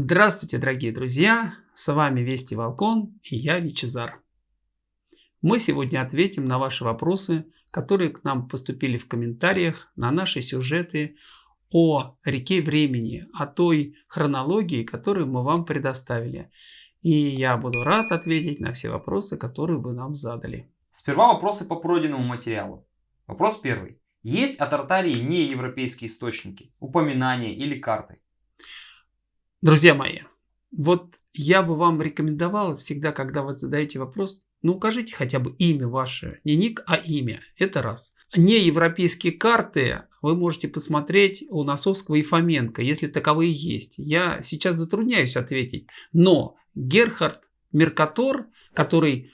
Здравствуйте, дорогие друзья! С вами Вести Волкон и я Вичезар. Мы сегодня ответим на ваши вопросы, которые к нам поступили в комментариях на наши сюжеты о реке времени, о той хронологии, которую мы вам предоставили. И я буду рад ответить на все вопросы, которые вы нам задали. Сперва вопросы по пройденному материалу. Вопрос первый. Есть о Тартарии неевропейские источники, упоминания или карты? Друзья мои, вот я бы вам рекомендовал всегда, когда вы задаете вопрос, ну укажите хотя бы имя ваше, не ник, а имя. Это раз. Не европейские карты вы можете посмотреть у Носовского и Фоменко, если таковые есть. Я сейчас затрудняюсь ответить, но Герхард Меркатор, который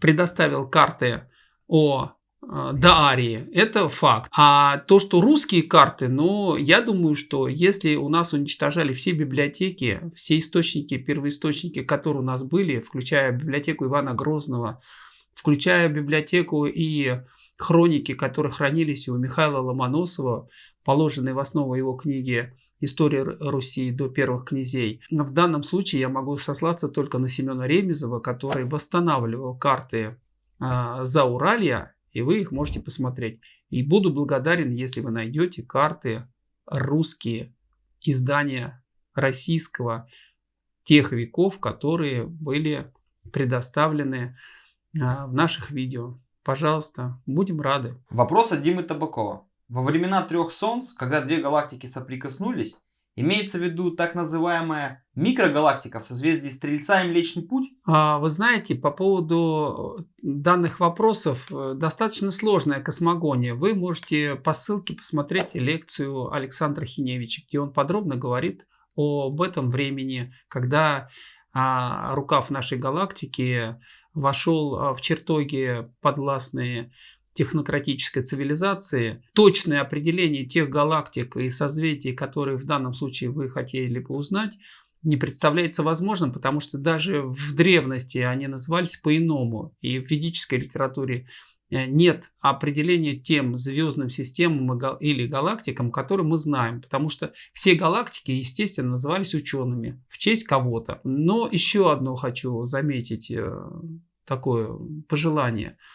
предоставил карты о Э, Даарии. Это факт. А то, что русские карты, ну, я думаю, что если у нас уничтожали все библиотеки, все источники, первоисточники, которые у нас были, включая библиотеку Ивана Грозного, включая библиотеку и хроники, которые хранились у Михаила Ломоносова, положенные в основу его книги «История Руси до первых князей». В данном случае я могу сослаться только на Семена Ремезова, который восстанавливал карты э, Зауралья и вы их можете посмотреть. И буду благодарен, если вы найдете карты русские, издания российского тех веков, которые были предоставлены а, в наших видео. Пожалуйста, будем рады. Вопрос от Димы Табакова. Во времена трех солнц, когда две галактики соприкоснулись, Имеется в виду так называемая микрогалактика в созвездии Стрельца и Млечный Путь? А, вы знаете, по поводу э, данных вопросов э, достаточно сложная космогония. Вы можете по ссылке посмотреть лекцию Александра Хиневича, где он подробно говорит об этом времени, когда а, рукав нашей галактики вошел а, в чертоги подвластные технократической цивилизации, точное определение тех галактик и созвездий, которые в данном случае вы хотели бы узнать, не представляется возможным, потому что даже в древности они назывались по-иному. И в ведической литературе э, нет определения тем звездным системам или галактикам, которые мы знаем, потому что все галактики, естественно, назывались учеными в честь кого-то. Но еще одно хочу заметить, э, такое пожелание –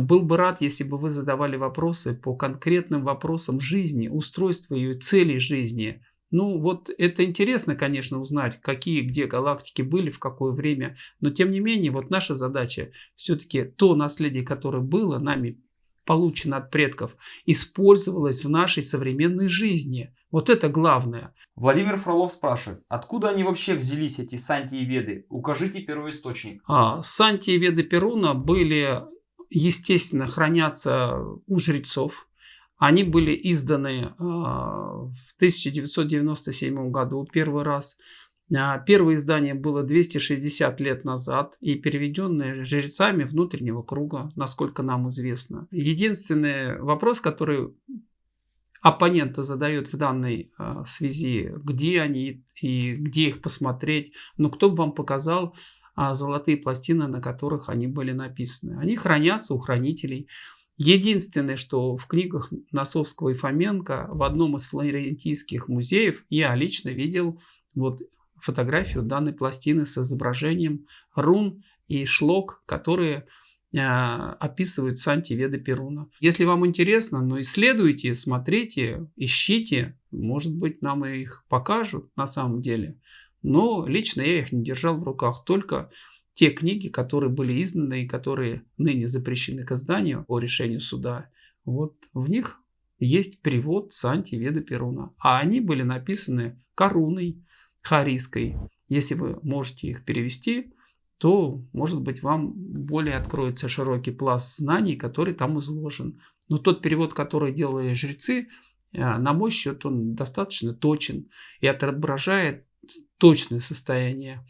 был бы рад, если бы вы задавали вопросы по конкретным вопросам жизни, устройства ее, целей жизни. Ну вот это интересно, конечно, узнать, какие где галактики были, в какое время. Но тем не менее, вот наша задача все-таки то наследие, которое было нами получено от предков, использовалось в нашей современной жизни. Вот это главное. Владимир Фролов спрашивает, откуда они вообще взялись, эти Санти и Веды? Укажите первоисточник. А, Санти и Веды Перуна были естественно, хранятся у жрецов. Они были изданы а, в 1997 году первый раз. А, первое издание было 260 лет назад и переведенное жрецами внутреннего круга, насколько нам известно. Единственный вопрос, который оппонента задает в данной а, связи, где они и где их посмотреть. Но кто бы вам показал а золотые пластины, на которых они были написаны. Они хранятся у хранителей. Единственное, что в книгах Носовского и Фоменко в одном из флорентийских музеев я лично видел вот фотографию данной пластины с изображением рун и шлок, которые э, описывают Сантиведа Перуна. Если вам интересно, ну исследуйте, смотрите, ищите. Может быть, нам их покажут на самом деле. Но лично я их не держал в руках, только те книги, которые были изданы и которые ныне запрещены к изданию по решению суда. Вот в них есть перевод Санти Веда Перуна. А они были написаны коруной харийской. Если вы можете их перевести, то, может быть, вам более откроется широкий пласт знаний, который там изложен. Но тот перевод, который делали жрецы, э, на мой счет, он достаточно точен и отображает точное состояние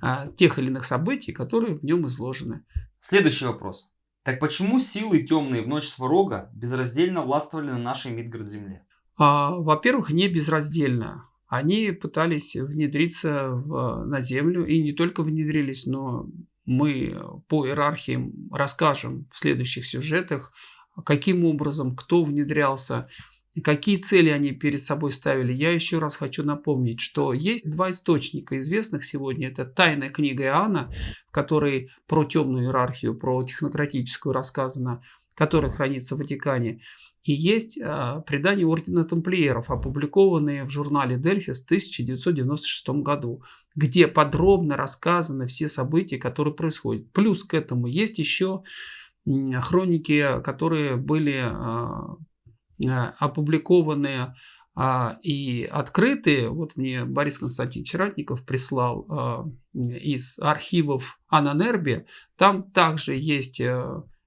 а, тех или иных событий, которые в нем изложены. Следующий вопрос. Так почему силы темные в ночь Сварога безраздельно властвовали на нашей Мидгард-земле? А, Во-первых, не безраздельно. Они пытались внедриться в, на Землю и не только внедрились, но мы по иерархии расскажем в следующих сюжетах, каким образом, кто внедрялся, Какие цели они перед собой ставили? Я еще раз хочу напомнить, что есть два источника известных сегодня. Это «Тайная книга Иоанна», в которой про темную иерархию, про технократическую рассказано, которая хранится в Ватикане. И есть э, предания Ордена Тамплиеров, опубликованные в журнале Дельфис в 1996 году, где подробно рассказаны все события, которые происходят. Плюс к этому есть еще хроники, которые были э, опубликованы а, и открытые. Вот мне Борис Константинович Ратников прислал а, из архивов Ананерби. Там также есть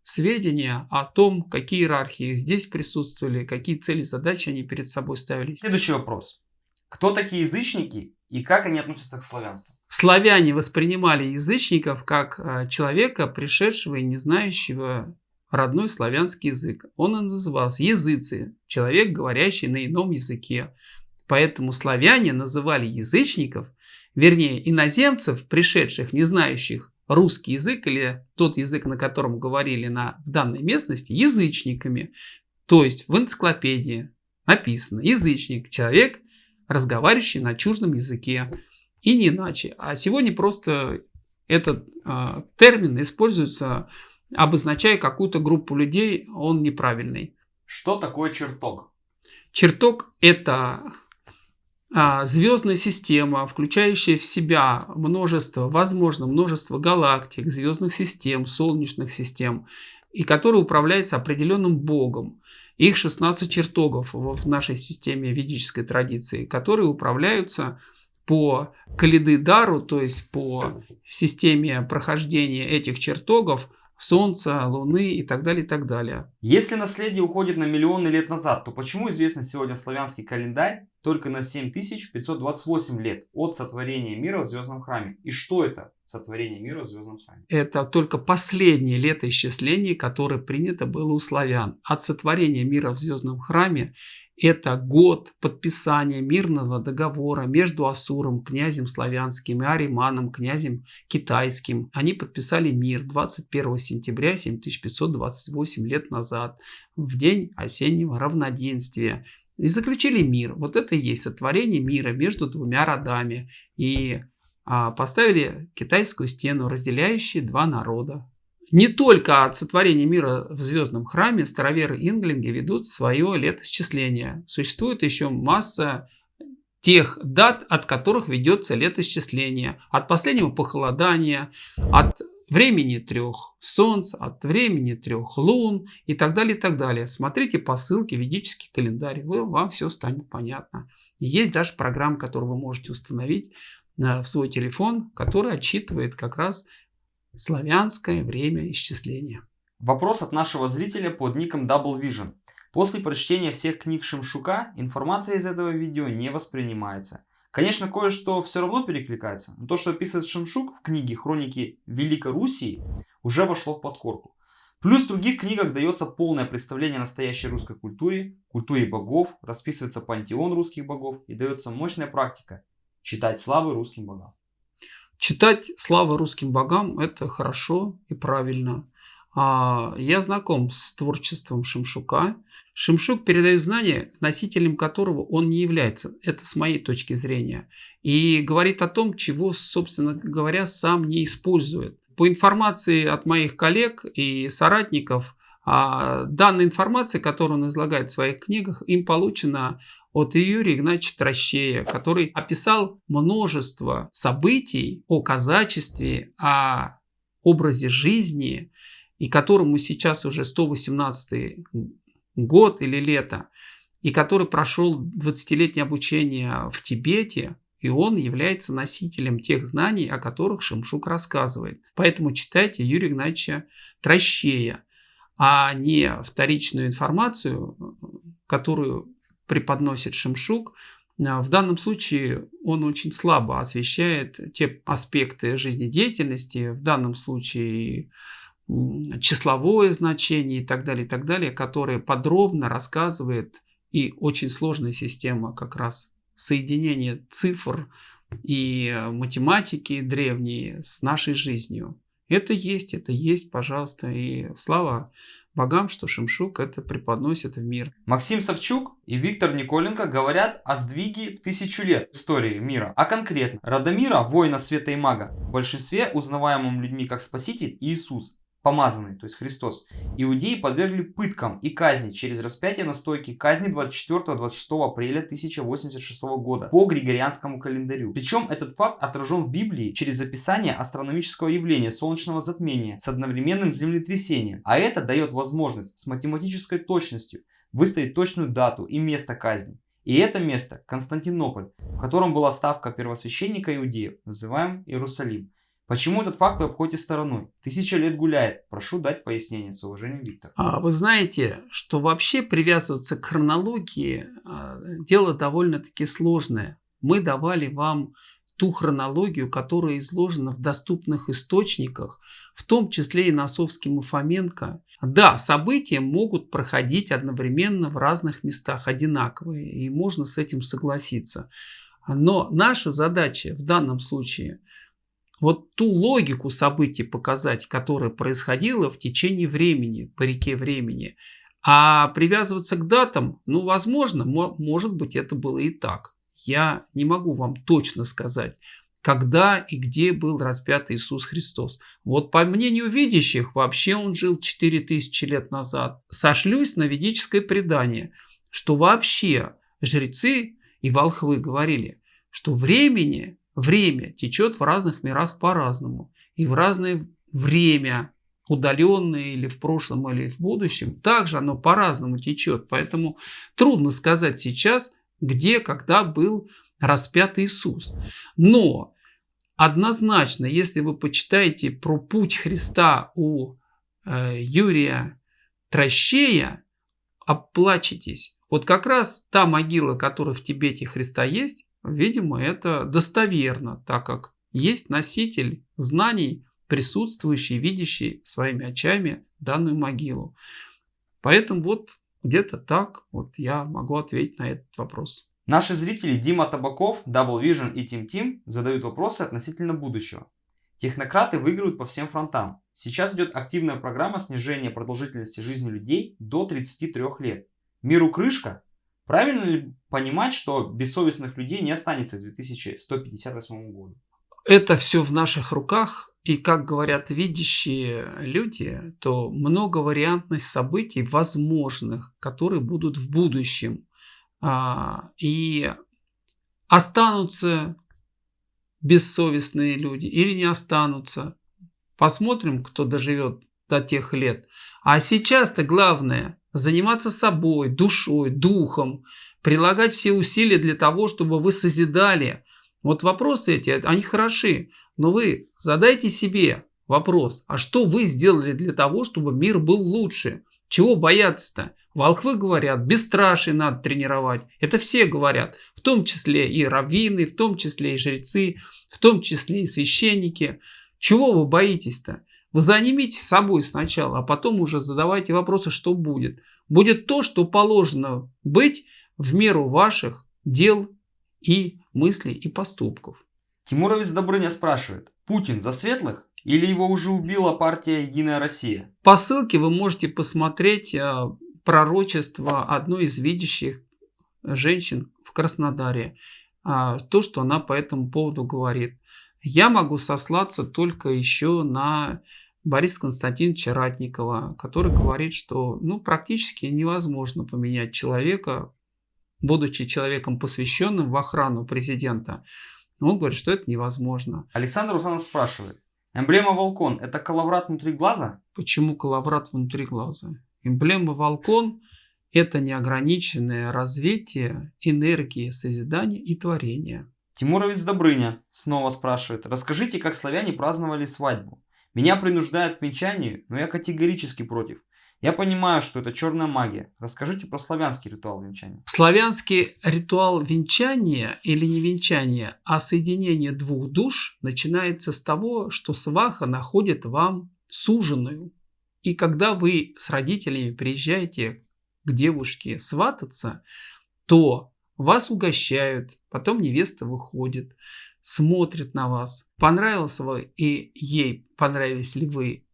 сведения о том, какие иерархии здесь присутствовали, какие цели, задачи они перед собой ставили. Следующий вопрос. Кто такие язычники и как они относятся к славянству? Славяне воспринимали язычников как человека, пришедшего и не знающего родной славянский язык. Он и назывался языцы, человек, говорящий на ином языке. Поэтому славяне называли язычников, вернее иноземцев, пришедших, не знающих русский язык или тот язык, на котором говорили на, в данной местности, язычниками. То есть в энциклопедии написано язычник, человек, разговаривающий на чуждом языке. И не иначе. А сегодня просто этот э, термин используется, обозначая какую-то группу людей, он неправильный. Что такое чертог? Чертог это а, звездная система, включающая в себя множество, возможно, множество галактик, звездных систем, солнечных систем, и которая управляется определенным богом. Их 16 чертогов в нашей системе ведической традиции, которые управляются по калиды дару, то есть по системе прохождения этих чертогов Солнца, Луны и так далее, и так далее. Если наследие уходит на миллионы лет назад, то почему известно сегодня славянский календарь только на 7528 лет от сотворения мира в Звездном храме? И что это сотворение мира в Звездном храме? Это только последнее летоисчисление, которое принято было у славян. От сотворения мира в Звездном храме это год подписания мирного договора между Асуром, князем славянским, и Ариманом, князем китайским. Они подписали мир 21 сентября 7528 лет назад, в день осеннего равноденствия. И заключили мир. Вот это и есть сотворение мира между двумя родами. И а, поставили китайскую стену, разделяющие два народа. Не только от сотворения мира в звездном храме староверы инглинги ведут свое летосчисление. Существует еще масса тех дат, от которых ведется летосчисление. От последнего похолодания, от времени трех солнц, от времени трех лун и так далее, и так далее. Смотрите по ссылке «Ведический календарь», вы, вам все станет понятно. Есть даже программа, которую вы можете установить в свой телефон, которая отчитывает как раз Славянское время исчисления. Вопрос от нашего зрителя под ником Double Vision. После прочтения всех книг Шимшука информация из этого видео не воспринимается. Конечно, кое-что все равно перекликается, но то, что описывает Шимшук в книге «Хроники Великой Руси», уже вошло в подкорку. Плюс в других книгах дается полное представление о настоящей русской культуре, культуре богов, расписывается пантеон русских богов и дается мощная практика читать славы русским богам. Читать славы русским богам – это хорошо и правильно. А, я знаком с творчеством Шимшука. Шимшук передает знания, носителем которого он не является. Это с моей точки зрения. И говорит о том, чего, собственно говоря, сам не использует. По информации от моих коллег и соратников, а данная информация, которую он излагает в своих книгах, им получена от Юрия Игнатьевича Трощея, который описал множество событий о казачестве, о образе жизни, и которому сейчас уже 118 год или лето, и который прошел 20-летнее обучение в Тибете, и он является носителем тех знаний, о которых Шимшук рассказывает. Поэтому читайте Юрия Игнатьевича Трощея а не вторичную информацию, которую преподносит Шимшук. В данном случае он очень слабо освещает те аспекты жизнедеятельности, в данном случае числовое значение и так далее, и так далее, которые подробно рассказывает и очень сложная система как раз соединения цифр и математики древней с нашей жизнью. Это есть, это есть, пожалуйста. И слава богам, что Шимшук это преподносит в мир. Максим Савчук и Виктор Николенко говорят о сдвиге в тысячу лет истории мира, а конкретно Радомира, воина света и мага, в большинстве узнаваемым людьми как спаситель Иисус, помазанный, то есть Христос, иудеи подвергли пыткам и казни через распятие на стойке казни 24-26 апреля 1086 года по Григорианскому календарю. Причем этот факт отражен в Библии через описание астрономического явления солнечного затмения с одновременным землетрясением, а это дает возможность с математической точностью выставить точную дату и место казни. И это место Константинополь, в котором была ставка первосвященника иудеев, называем Иерусалим. Почему этот факт вы обходите стороной? Тысяча лет гуляет. Прошу дать пояснение. С уважением, Виктор. А, вы знаете, что вообще привязываться к хронологии а, дело довольно-таки сложное. Мы давали вам ту хронологию, которая изложена в доступных источниках, в том числе и Носовским и Фоменко. Да, события могут проходить одновременно в разных местах одинаковые, и можно с этим согласиться. Но наша задача в данном случае – вот ту логику событий показать, которая происходила в течение времени, по реке времени. А привязываться к датам, ну, возможно, может быть, это было и так. Я не могу вам точно сказать, когда и где был распят Иисус Христос. Вот по мнению видящих, вообще он жил 4000 лет назад. Сошлюсь на ведическое предание, что вообще жрецы и волхвы говорили, что времени Время течет в разных мирах по-разному. И в разное время, удаленное или в прошлом, или в будущем, также оно по-разному течет. Поэтому трудно сказать сейчас, где, когда был распят Иисус. Но однозначно, если вы почитаете про путь Христа у э, Юрия Трощея, оплачетесь. Вот как раз та могила, которая в Тибете Христа есть, Видимо, это достоверно, так как есть носитель знаний, присутствующий, видящий своими очами данную могилу. Поэтому вот где-то так вот я могу ответить на этот вопрос. Наши зрители Дима Табаков, Double Vision и Team Team задают вопросы относительно будущего. Технократы выигрывают по всем фронтам. Сейчас идет активная программа снижения продолжительности жизни людей до 33 лет. Миру крышка, Правильно ли понимать, что бессовестных людей не останется к 2158 году? Это все в наших руках. И как говорят видящие люди, то многовариантность событий возможных, которые будут в будущем. А, и останутся бессовестные люди или не останутся. Посмотрим, кто доживет до тех лет. А сейчас-то главное заниматься собой, душой, духом, прилагать все усилия для того, чтобы вы созидали. Вот вопросы эти, они хороши, но вы задайте себе вопрос, а что вы сделали для того, чтобы мир был лучше? Чего бояться-то? Волхвы говорят, бесстрашие надо тренировать. Это все говорят, в том числе и раввины, в том числе и жрецы, в том числе и священники. Чего вы боитесь-то? Вы занимитесь собой сначала, а потом уже задавайте вопросы, что будет. Будет то, что положено быть в меру ваших дел и мыслей и поступков. Тимуровец Добрыня спрашивает, Путин за светлых или его уже убила партия «Единая Россия»? По ссылке вы можете посмотреть э, пророчество одной из видящих женщин в Краснодаре. А, то, что она по этому поводу говорит. Я могу сослаться только еще на Бориса Константиновича Ратникова, который говорит, что ну, практически невозможно поменять человека, будучи человеком, посвященным в охрану президента. Он говорит, что это невозможно. Александр Русанов спрашивает. Эмблема Волкон – это коловрат внутри глаза? Почему коловрат внутри глаза? Эмблема Волкон – это неограниченное развитие энергии созидания и творения. Тимуровец Добрыня снова спрашивает. Расскажите, как славяне праздновали свадьбу? Меня принуждают к венчанию, но я категорически против. Я понимаю, что это черная магия. Расскажите про славянский ритуал венчания. Славянский ритуал венчания или не венчания, а соединение двух душ начинается с того, что сваха находит вам суженую. И когда вы с родителями приезжаете к девушке свататься, то вас угощают, потом невеста выходит смотрит на вас, понравился вы и ей понравились ли вы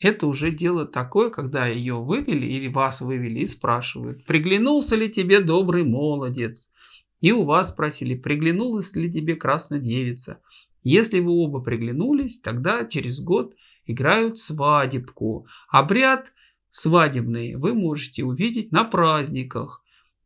это уже дело такое, когда ее вывели или вас вывели и спрашивают, приглянулся ли тебе добрый молодец? И у вас спросили, приглянулась ли тебе красная девица? Если вы оба приглянулись, тогда через год играют свадебку. Обряд свадебный вы можете увидеть на праздниках.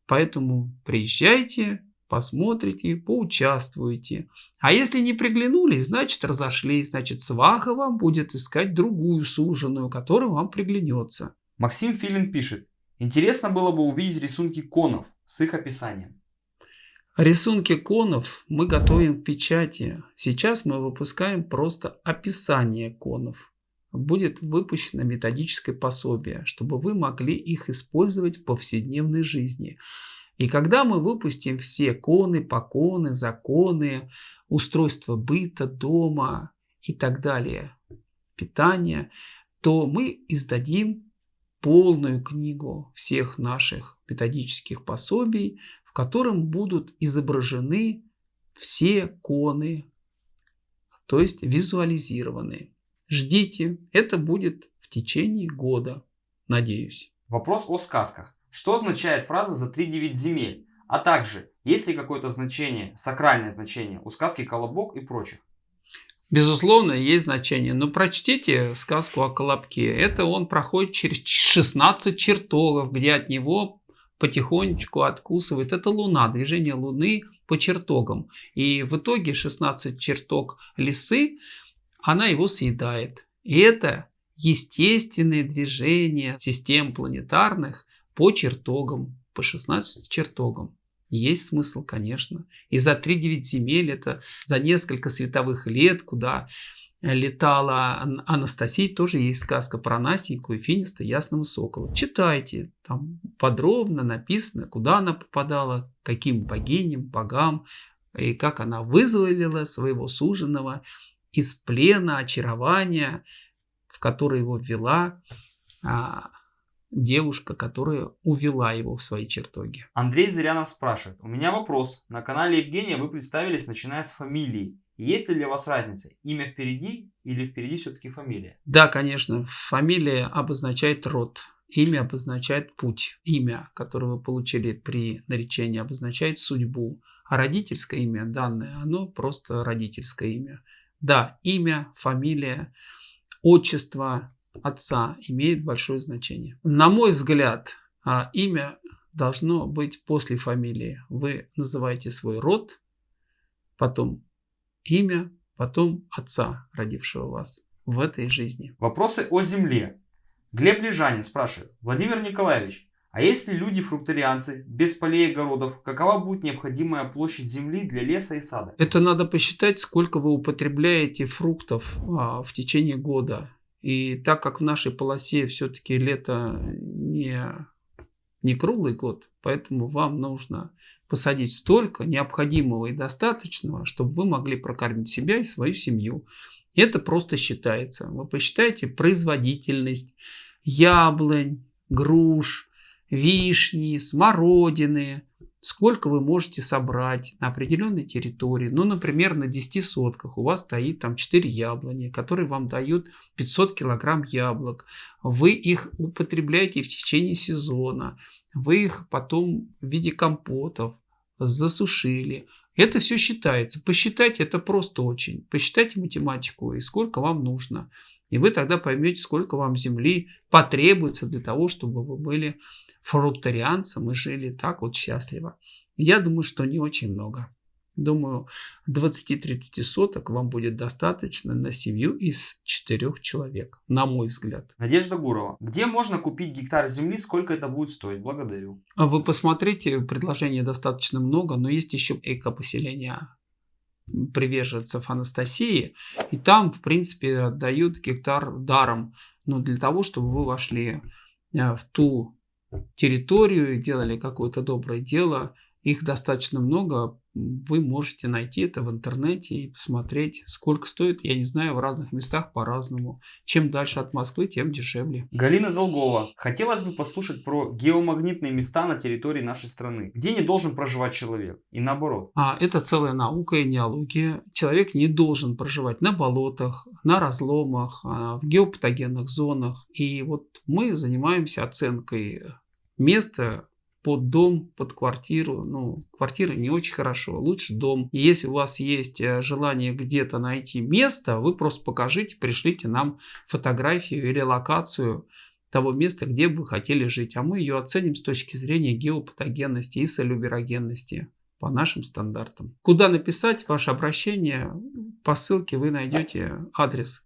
Поэтому приезжайте, посмотрите, поучаствуйте. А если не приглянулись, значит разошлись, значит сваха вам будет искать другую суженую, которая вам приглянется. Максим Филин пишет, интересно было бы увидеть рисунки конов с их описанием. Рисунки конов мы готовим к печати. Сейчас мы выпускаем просто описание конов. Будет выпущено методическое пособие, чтобы вы могли их использовать в повседневной жизни. И когда мы выпустим все коны, поконы, законы, устройство быта, дома и так далее, питание, то мы издадим полную книгу всех наших методических пособий, в котором будут изображены все коны, то есть визуализированы. Ждите, это будет в течение года, надеюсь. Вопрос о сказках. Что означает фраза «за 3-9 земель»? А также, есть ли какое-то значение, сакральное значение у сказки «Колобок» и прочих? Безусловно, есть значение. Но прочтите сказку о Колобке. Это он проходит через 16 чертогов, где от него потихонечку откусывает. Это Луна, движение Луны по чертогам. И в итоге 16 чертог лисы, она его съедает. И это естественное движение систем планетарных по чертогам, по 16 чертогам. Есть смысл, конечно. И за 3-9 земель это за несколько световых лет, куда летала Анастасия, тоже есть сказка про Насеньку и Финиста Ясного Сокола. Читайте, там подробно написано, куда она попадала, каким богиням, богам, и как она вызволила своего суженого из плена, очарования, в который его ввела а, девушка, которая увела его в свои чертоги. Андрей Зырянов спрашивает. У меня вопрос. На канале Евгения вы представились, начиная с фамилии. Есть ли для вас разница? Имя впереди или впереди все-таки фамилия? Да, конечно. Фамилия обозначает род. Имя обозначает путь. Имя, которое вы получили при наречении, обозначает судьбу. А родительское имя, данное, оно просто родительское имя. Да, имя, фамилия, отчество, отца имеет большое значение. На мой взгляд, а, имя должно быть после фамилии. Вы называете свой род, потом имя, потом отца, родившего вас в этой жизни. Вопросы о земле. Глеб Лежанин спрашивает. Владимир Николаевич, а если люди-фрукторианцы без полей и огородов, какова будет необходимая площадь земли для леса и сада? Это надо посчитать, сколько вы употребляете фруктов а, в течение года. И так как в нашей полосе все-таки лето не, не круглый год, поэтому вам нужно посадить столько необходимого и достаточного, чтобы вы могли прокормить себя и свою семью. Это просто считается. Вы посчитаете производительность яблонь, груш, вишни, смородины, сколько вы можете собрать на определенной территории. Ну, например, на 10 сотках у вас стоит там 4 яблони, которые вам дают 500 килограмм яблок. Вы их употребляете в течение сезона. Вы их потом в виде компотов засушили. Это все считается. Посчитать это просто очень. Посчитайте математику и сколько вам нужно. И вы тогда поймете, сколько вам земли потребуется для того, чтобы вы были фрукторианцем и жили так вот счастливо. Я думаю, что не очень много. Думаю, 20-30 соток вам будет достаточно на семью из четырех человек, на мой взгляд. Надежда Гурова. Где можно купить гектар земли, сколько это будет стоить? Благодарю. А вы посмотрите, предложений достаточно много, но есть еще экопоселения приверженцев Анастасии. И там, в принципе, дают гектар даром. Но для того, чтобы вы вошли э, в ту территорию и делали какое-то доброе дело. Их достаточно много. Вы можете найти это в интернете и посмотреть, сколько стоит. Я не знаю, в разных местах по-разному. Чем дальше от Москвы, тем дешевле. Галина Долгова. Хотелось бы послушать про геомагнитные места на территории нашей страны, где не должен проживать человек и наоборот. А это целая наука и неология. Человек не должен проживать на болотах, на разломах, а, в геопатогенных зонах. И вот мы занимаемся оценкой места, под дом, под квартиру. Ну, квартира не очень хорошо, лучше дом. И если у вас есть э, желание где-то найти место, вы просто покажите, пришлите нам фотографию или локацию того места, где бы вы хотели жить. А мы ее оценим с точки зрения геопатогенности и солюберогенности по нашим стандартам. Куда написать ваше обращение? По ссылке вы найдете адрес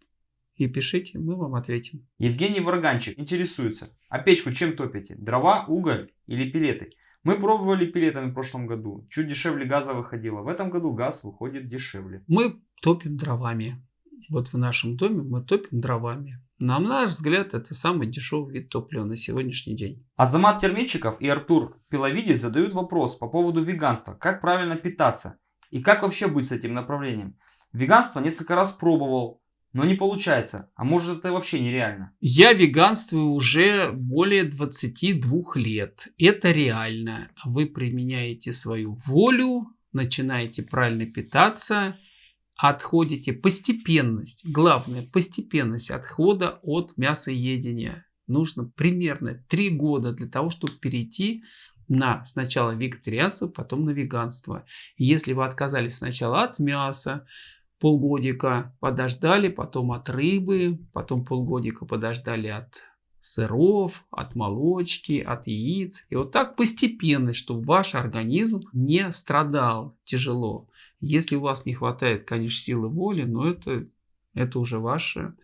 и пишите, мы вам ответим. Евгений Варганчик интересуется, а печку чем топите? Дрова, уголь или пилеты? Мы пробовали пилетами в прошлом году, чуть дешевле газа выходило. В этом году газ выходит дешевле. Мы топим дровами. Вот в нашем доме мы топим дровами. На наш взгляд, это самый дешевый вид топлива на сегодняшний день. Азамат Термечиков и Артур Пиловидис задают вопрос по поводу веганства. Как правильно питаться? И как вообще быть с этим направлением? Веганство несколько раз пробовал, но не получается. А может это вообще нереально? Я веганствую уже более 22 лет. Это реально. Вы применяете свою волю, начинаете правильно питаться, отходите постепенность. Главное, постепенность отхода от мясоедения. Нужно примерно 3 года для того, чтобы перейти на сначала вегетарианство, потом на веганство. Если вы отказались сначала от мяса, полгодика подождали, потом от рыбы, потом полгодика подождали от сыров, от молочки, от яиц. И вот так постепенно, чтобы ваш организм не страдал тяжело. Если у вас не хватает, конечно, силы воли, но это, это уже ваша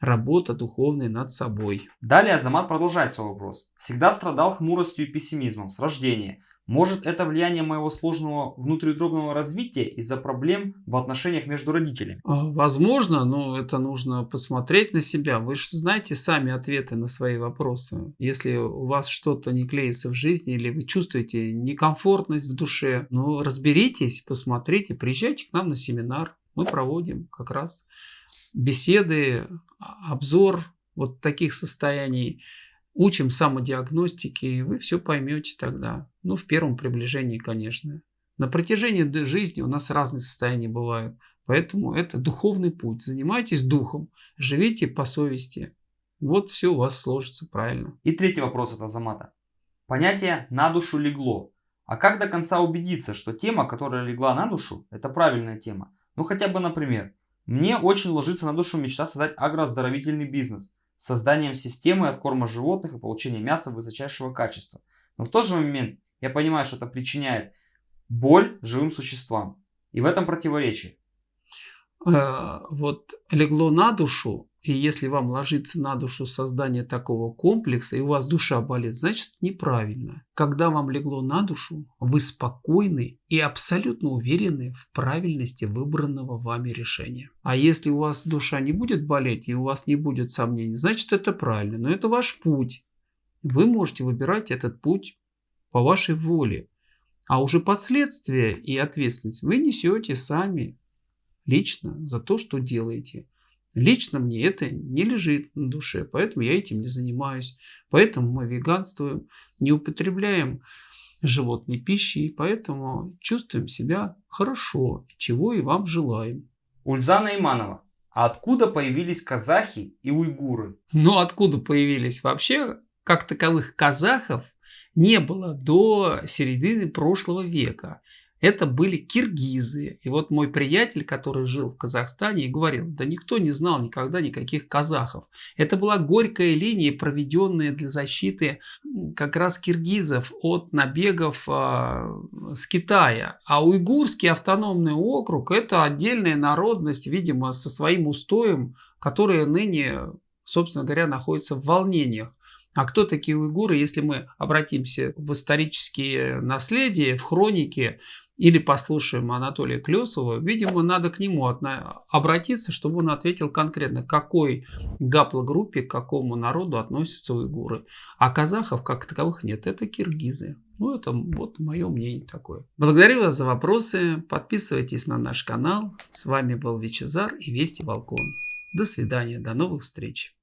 работа духовная над собой. Далее Азамат продолжает свой вопрос. Всегда страдал хмуростью и пессимизмом с рождения. Может это влияние моего сложного внутриутробного развития из-за проблем в отношениях между родителями? А, возможно, но это нужно посмотреть на себя. Вы же знаете сами ответы на свои вопросы. Если у вас что-то не клеится в жизни или вы чувствуете некомфортность в душе, ну разберитесь, посмотрите, приезжайте к нам на семинар. Мы проводим как раз беседы, обзор вот таких состояний учим самодиагностике, и вы все поймете тогда. Ну, в первом приближении, конечно. На протяжении жизни у нас разные состояния бывают. Поэтому это духовный путь. Занимайтесь духом, живите по совести. Вот все у вас сложится правильно. И третий вопрос от Азамата. Понятие «на душу легло». А как до конца убедиться, что тема, которая легла на душу, это правильная тема? Ну хотя бы, например, мне очень ложится на душу мечта создать агрооздоровительный бизнес – созданием системы от корма животных и получения мяса высочайшего качества. Но в тот же момент я понимаю, что это причиняет боль живым существам. И в этом противоречие. Э, вот легло на душу, и если вам ложится на душу создание такого комплекса, и у вас душа болит, значит неправильно. Когда вам легло на душу, вы спокойны и абсолютно уверены в правильности выбранного вами решения. А если у вас душа не будет болеть, и у вас не будет сомнений, значит это правильно. Но это ваш путь. Вы можете выбирать этот путь по вашей воле. А уже последствия и ответственность вы несете сами лично за то, что делаете. Лично мне это не лежит на душе, поэтому я этим не занимаюсь. Поэтому мы веганствуем, не употребляем животной пищи, и поэтому чувствуем себя хорошо, чего и вам желаем. Ульзана Иманова. А откуда появились казахи и уйгуры? Ну, откуда появились? Вообще, как таковых казахов не было до середины прошлого века это были киргизы. И вот мой приятель, который жил в Казахстане, и говорил, да никто не знал никогда никаких казахов. Это была горькая линия, проведенная для защиты как раз киргизов от набегов э, с Китая. А уйгурский автономный округ – это отдельная народность, видимо, со своим устоем, которая ныне, собственно говоря, находится в волнениях. А кто такие уйгуры, если мы обратимся в исторические наследия, в хроники, или послушаем Анатолия Клесова, видимо, надо к нему обратиться, чтобы он ответил конкретно, к какой гаплогруппе, к какому народу относятся уйгуры. А казахов как таковых нет, это киргизы. Ну, это вот мое мнение такое. Благодарю вас за вопросы. Подписывайтесь на наш канал. С вами был Вичезар и Вести Волкон. До свидания. До новых встреч.